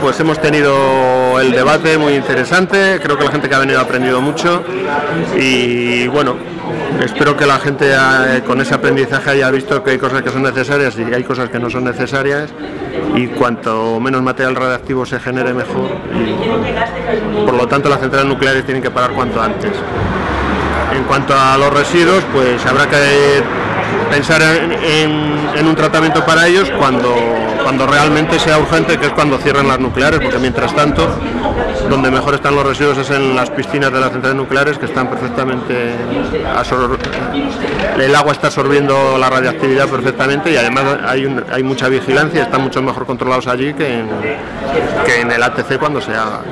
pues hemos tenido el debate muy interesante, creo que la gente que ha venido ha aprendido mucho y bueno, espero que la gente eh, con ese aprendizaje haya visto que hay cosas que son necesarias y hay cosas que no son necesarias y cuanto menos material radiactivo se genere mejor y por lo tanto las centrales nucleares tienen que parar cuanto antes. En cuanto a los residuos, pues habrá que pensar en, un tratamiento para ellos cuando, cuando realmente sea urgente, que es cuando cierren las nucleares, porque mientras tanto, donde mejor están los residuos es en las piscinas de las centrales nucleares, que están perfectamente... El agua está absorbiendo la radiactividad perfectamente y además hay, hay mucha vigilancia, están mucho mejor controlados allí que en, que en el ATC cuando se haga.